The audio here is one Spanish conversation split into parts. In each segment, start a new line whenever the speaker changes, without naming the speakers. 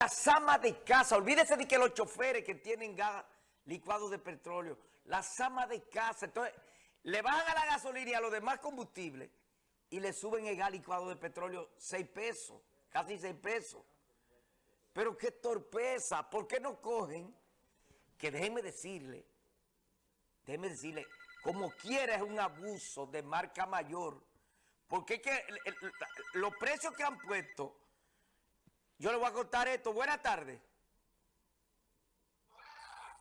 Las amas de casa, olvídese de que los choferes que tienen gas licuado de petróleo, las amas de casa, entonces le bajan a la gasolina y a los demás combustibles y le suben el gas licuado de petróleo 6 pesos, casi 6 pesos. Pero qué torpeza, ¿por qué no cogen? Que déjenme decirle, déjenme decirle, como quiera es un abuso de marca mayor, porque es que los precios que han puesto yo le voy a contar esto. Buenas tardes.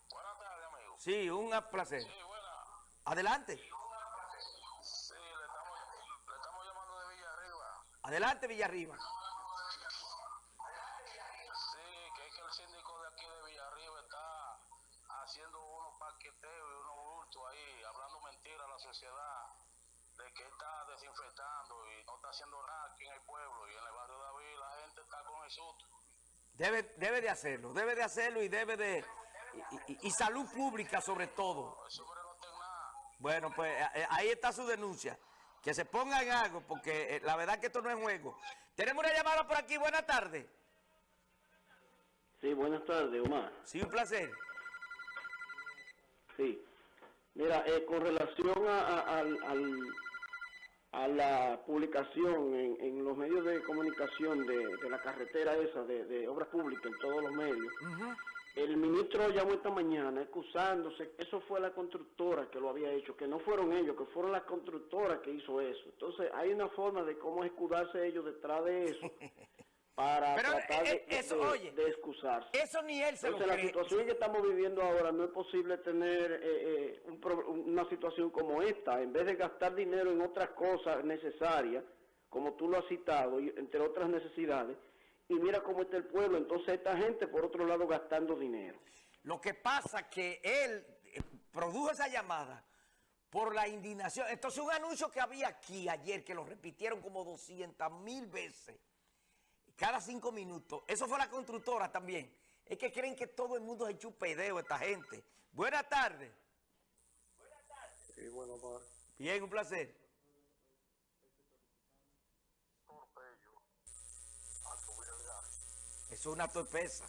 Buenas tardes, amigo.
Sí, un placer.
Sí, buena.
Adelante.
Sí, le estamos, le estamos llamando de Villarriba.
Adelante, Villarriba.
Sí, que es que el síndico de aquí de Villarriba está haciendo unos paqueteos y unos bultos ahí, hablando mentiras a la sociedad, de que está desinfectando y no está haciendo nada aquí en el pueblo y en el barrio David la gente está con el susto.
Debe, debe de hacerlo, debe de hacerlo y debe de... Y, y- y salud pública sobre todo. Bueno, pues eh, ahí está su denuncia. Que se ponga en algo, porque eh, la verdad que esto no es juego. Tenemos una llamada por aquí. Buenas tardes.
Sí, buenas tardes, Omar.
Sí, un placer.
Sí. Mira, eh, con relación a, a- al- al- a la publicación en, en los medios de comunicación de, de la carretera esa, de, de obras públicas, en todos los medios, el ministro llamó esta mañana excusándose, eso fue la constructora que lo había hecho, que no fueron ellos, que fueron las constructoras que hizo eso. Entonces, hay una forma de cómo escudarse ellos detrás de eso para
Pero,
tratar de,
eh, eh, eso,
de-
oye,
de excusarse.
Eso ni él se lo
Entonces, la
cree.
situación que estamos viviendo ahora no es posible tener eh, eh, un una situación como esta. En vez de gastar dinero en otras cosas necesarias, como tú lo has citado, y entre otras necesidades, y mira cómo está el pueblo. Entonces, esta gente, por otro lado, gastando dinero.
Lo que pasa que él eh, produjo esa llamada por la indignación. Entonces un anuncio que había aquí ayer, que lo repitieron como 200 mil veces, cada cinco minutos. Eso fue la constructora también. Es que creen que todo el mundo es chupedeo esta gente. Buenas tardes.
Sí, bueno, Omar.
Bien, un placer.
Torpello. Al subir el gas.
Eso es una torpeza.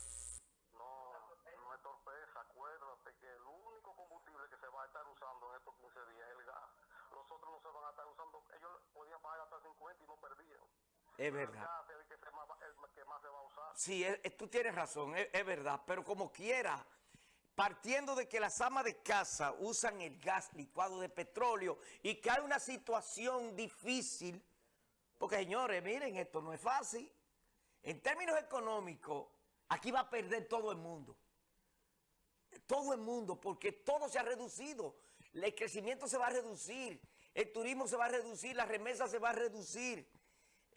No, no es torpeza. Acuérdate que el único combustible que se va a estar usando en estos 15 días es el gas. Los otros no se van a estar usando. Ellos podían pagar hasta 50 y no perdían.
Es verdad.
gas es el que, se más, va- el que más se va a usar.
Sí, tú tienes razón, es, es verdad, pero como quiera, partiendo de que las amas de casa usan el gas licuado de petróleo y que hay una situación difícil, porque señores, miren, esto no es fácil. En términos económicos, aquí va a perder todo el mundo. Todo el mundo, porque todo se ha reducido. El crecimiento se va a reducir, el turismo se va a reducir, la remesa se va a reducir,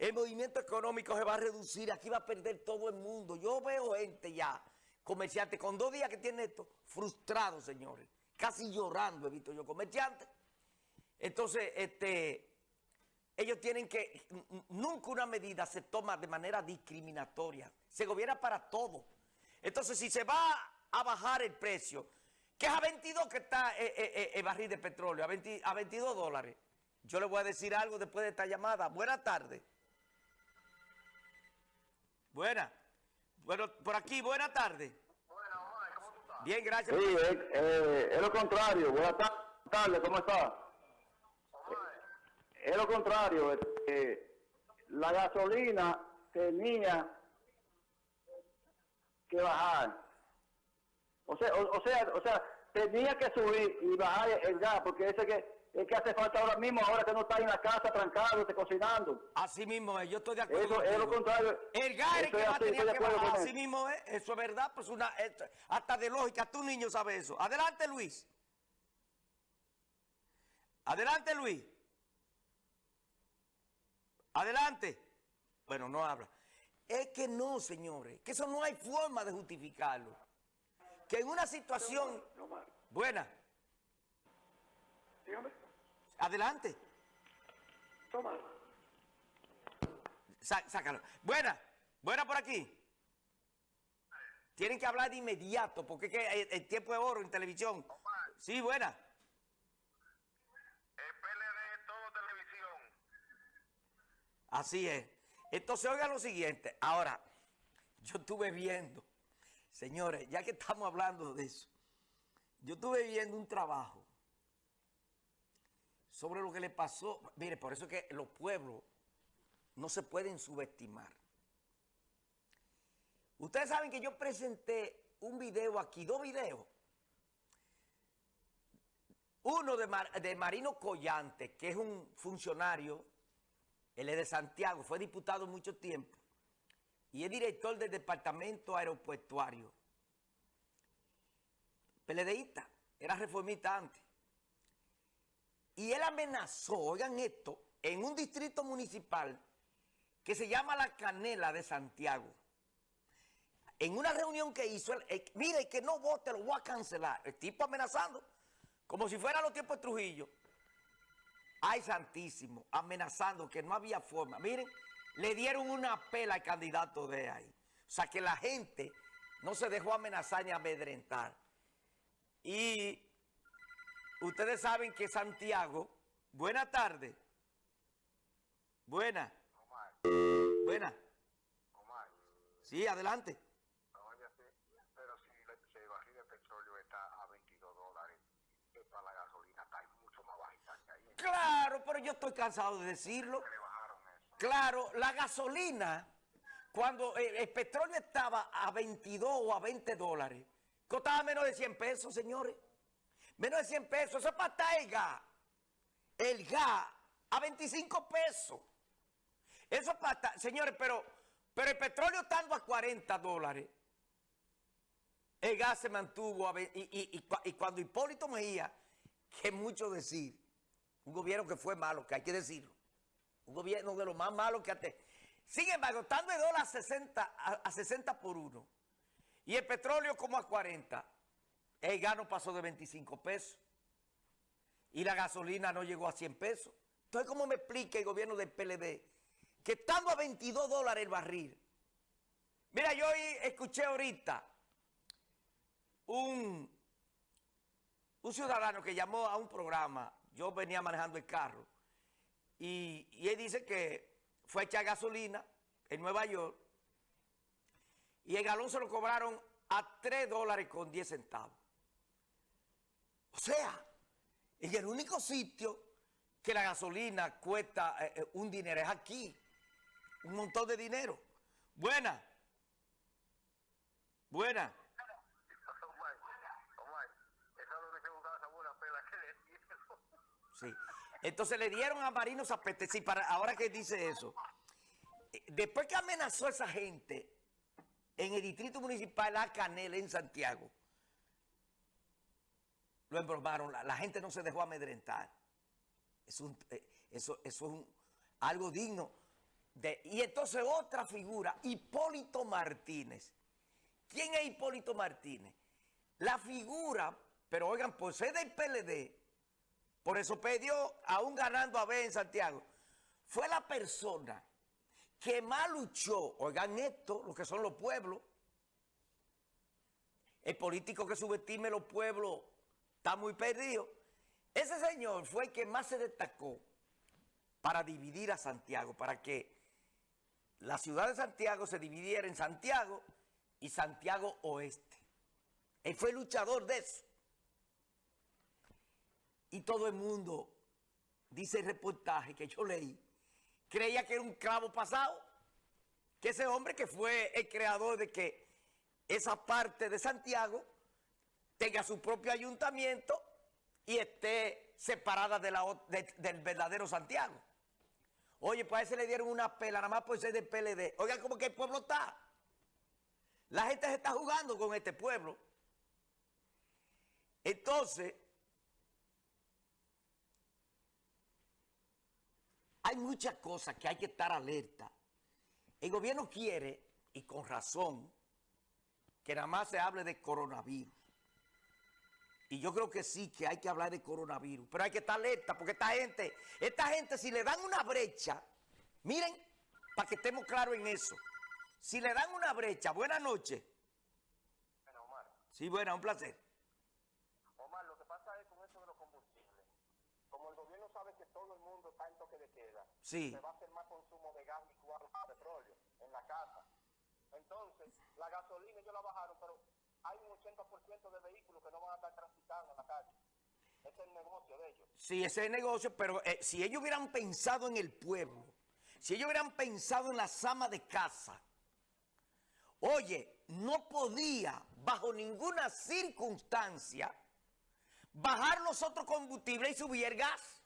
el movimiento económico se va a reducir, aquí va a perder todo el mundo. Yo veo gente ya, comerciantes, con dos días que tiene esto, frustrados, señores, casi llorando he visto yo comerciantes. Entonces, este, ellos tienen que, nunca una medida se toma de manera discriminatoria, se gobierna para todo. Entonces, si se va a bajar el precio, que es a 22 que está eh, eh, eh, el barril de petróleo, a, 20 a 22 dólares, yo le voy a decir algo después de esta llamada. Buenas tardes. Buena. Bueno, por aquí, buenas tardes.
Bueno, Omar, ¿cómo tú estás?
Bien, gracias.
Sí, es, eh, es lo contrario. Buenas ta- tardes, ¿cómo está?
Omar,
Es lo contrario. eh, la gasolina tenía que bajar. O sea, o, o sea, o sea, tenía que subir y bajar el gas, porque ese que es que hace falta ahora mismo, ahora que no está en la casa trancado, te cocinando.
Así mismo es, yo estoy de acuerdo.
Eso es lo contrario.
El
Eso
que tenía
estoy de
que bajar, así mismo es, eso es verdad, pues una, esto- hasta de lógica, tu niño sabe eso. Adelante, Luis. Adelante, Luis. Adelante. Bueno, no habla. Es que no, señores, que eso no hay forma de justificarlo. Que en una situación buena,
Dígame,
adelante.
toma.
Sá- sácalo. Buena, buena por aquí. Tienen que hablar de inmediato, porque es que el, el tiempo es oro en televisión. Sí, buena.
el PLD todo televisión.
Así es. Entonces, oiga lo siguiente. Ahora, yo estuve viendo, señores, ya que estamos hablando de eso, yo estuve viendo un trabajo sobre lo que le pasó. Mire, por eso es que los pueblos no se pueden subestimar. Ustedes saben que yo presenté un video aquí, dos videos. Uno de, de Marino Collante, que es un funcionario, él es de Santiago, fue diputado mucho tiempo y es director del departamento aeropuertuario. PLDista, era reformista antes. Y él amenazó, oigan esto, en un distrito municipal que se llama La Canela de Santiago. En una reunión que hizo, él, mire que no vote, lo voy a cancelar. El tipo amenazando, como si fuera los tiempos de Trujillo. Ay, santísimo, amenazando que no había forma. Miren, le dieron una pela al candidato de ahí. O sea, que la gente no se dejó amenazar ni amedrentar. Y ustedes saben que Santiago, buena tarde. Buena.
Omar,
Buena.
Omar,
Sí, adelante.
pero si, el barril de petróleo está a 22 dólares, para la gasolina está mucho más bajita que ahí.
Claro, pero yo estoy cansado de decirlo. Claro, la gasolina, cuando eh, el petróleo estaba a 22 o a 20 dólares, costaba menos de 100 pesos, señores. Menos de 100 pesos. Eso es para estar el gas. El gas a 25 pesos. Eso es para estar- Señores, pero, el petróleo estando a 40 dólares, el gas se mantuvo a y, y- y cua- y cuando Hipólito Mejía, que mucho decir, un gobierno que fue malo, que hay que decirlo, un gobierno de lo más malo que antes. Sin embargo, estando el dólar a 60, a, a 60 por uno y el petróleo como a 40, el gas no pasó de 25 pesos y la gasolina no llegó a 100 pesos. Entonces, ¿cómo me explica el gobierno del PLD que estando a 22 dólares el barril? Mira, yo escuché ahorita un, un ciudadano que llamó a un programa, yo venía manejando el carro, y, y él dice que fue a echar gasolina en Nueva York y el galón se lo cobraron a 3 dólares con 10 centavos. O sea, en el único sitio que la gasolina cuesta eh, eh, un dinero es aquí. Un montón de dinero. Buena. Buena. Sí. Entonces le dieron a Marino Zapete, sí, para, ahora que dice eso. Después que amenazó a esa gente en el distrito municipal La Canela en Santiago, lo embromaron, la, gente no se dejó amedrentar. Eh, eso, es algo digno. Y entonces otra figura, Hipólito Martínez. ¿Quién es Hipólito Martínez? La figura, pero oigan, por ser del PLD, por eso perdió, aún ganando a B en Santiago. Fue la persona que más luchó, oigan esto, lo que son los pueblos. El político que subestime los pueblos está muy perdido. Ese señor fue el que más se destacó para dividir a Santiago, para que la ciudad de Santiago se dividiera en Santiago y Santiago Oeste. Él fue luchador de eso. Y todo el mundo, dice el reportaje que yo leí, creía que era un clavo pasado. Que ese hombre que fue el creador de que esa parte de Santiago tenga su propio ayuntamiento y esté separada del verdadero Santiago. Oye, pues a ese le dieron una pela, nada más por ser del PLD. Oigan, como que el pueblo está. La gente se está jugando con este pueblo. Entonces, hay muchas cosas que hay que estar alerta. El gobierno quiere, y con razón, que nada más se hable de coronavirus. Y yo creo que sí, que hay que hablar de coronavirus. Pero hay que estar alerta, porque esta gente, esta gente, si le dan una brecha, miren, para que estemos claros en eso. Si le dan una brecha, buenas noches.
Bueno, Omar,
Sí, buena, un placer.
Omar, lo que pasa es con eso de los combustibles. Como el gobierno sabe que todo el mundo está en toque de queda,
Sí.
se va a hacer más consumo de gas licuado y petróleo en la casa. Entonces, la gasolina ellos la bajaron, pero hay un 80% de vehículos que no van a estar transitando en la calle. Ese es el negocio de ellos.
Sí, ese es el negocio, pero eh, si ellos hubieran pensado en el pueblo, si ellos hubieran pensado en las amas de casa, oye, no podía bajo ninguna circunstancia bajar nosotros combustible y subir el gas.